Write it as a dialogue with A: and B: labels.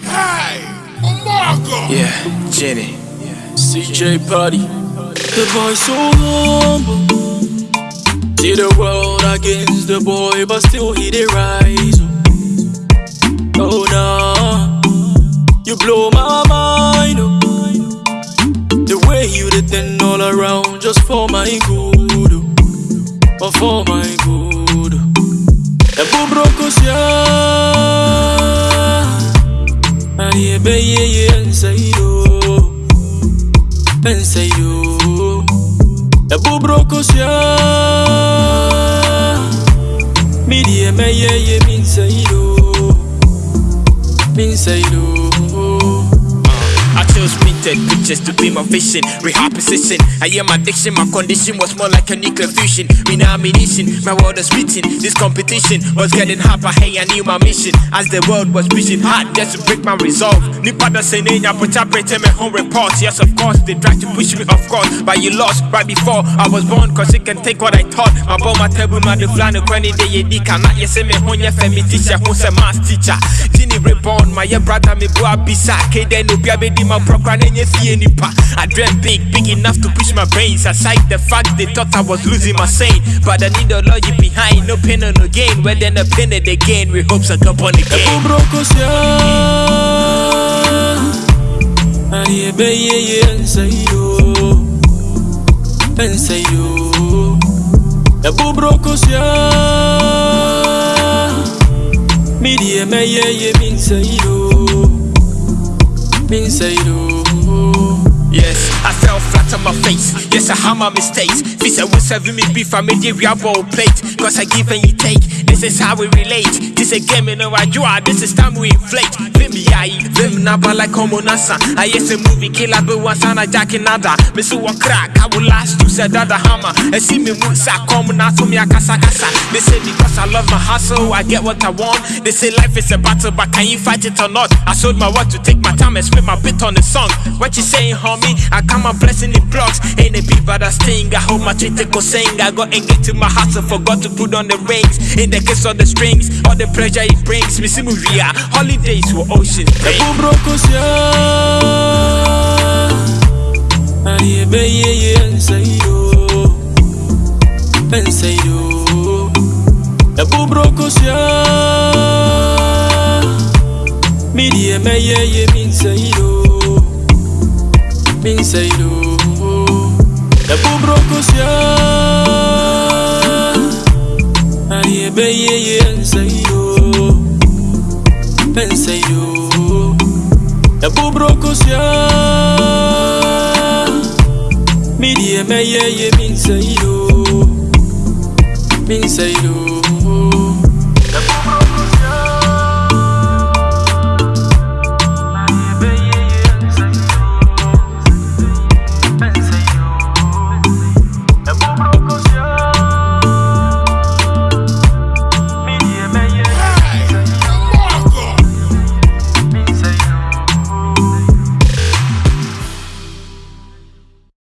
A: Hey, Marco.
B: Yeah, Jenny. Yeah.
C: CJ Party. The boy so humble. See the world against the boy, but still he dey rise. Oh nah, you blow my mind. Oh. The way you dey turn all around just for my good, oh for my. Ebu broko sia, ani ebe ye ye inside oh, inside oh. Ebu broko sia, mi di eme ye ye mi inside
B: chose printed pictures to be my vision. Rehab position. I am addiction. My condition was more like a nuclear fusion. Me. My world is beating. This competition was getting hyper. Hey, I knew my mission. As the world was pushing hard just to break my resolve. Nipa say name. Put up me home reports. Yes, of course. They tried to push me, of course. But you lost right before I was born. Cause you can take what I taught. My bomb, my table, my the flan, the granny, the yedi. Cannot you say me your family teacher. Who's a math teacher? Ginny reborn. My brother, me boy, bisa. Kede no be a baby, my program and you see any pa. I dreamt big, big enough to push my brains aside the fact they thought I was losing my sane. But I need the logic behind, no pain or no gain. Where then the pain and the gain, we hopes I come on again.
C: broko sia, ani ebe ye ye inside inside oh. Ebu broko sia, mi di eme ye ye mi inside oh, mi inside oh.
B: Yes, I fell flat on my face. Yes, I had my mistakes. Fisa will serve me beef, I made it bowl plate. Cause I give and you take. This is how we relate. This a game, you know I do. This is time we inflate. Vim yai, vim naba like homo nasa. I yes a movie killer, but once on a jack nada. Miss one crack, I will last to say that the hammer. And see me move sa come na to me a kasa. They say because I love my hustle, I get what I want. They say life is a battle, but can you fight it or not? I sold my word to take my time and spit my bit on the song. What you saying, homie? I come my blessing in blocks. Ain't a beat, but I sting. I hold my treat go sing. I got engaged to my hustle, forgot to put on the rings. In the case of the strings, all the pleasure it brings. Me see me holidays were ocean.
C: Ebu broko sia, ani ebe ye ye inside oh, inside oh. Ebu broko sia, mi di eme ye ye mi inside oh, mi inside oh. Ebu broko sia, ani ebe ye ye inside oh, inside oh. Ebu broko sia, mi di eme ye ye mi inside oh, mi inside oh.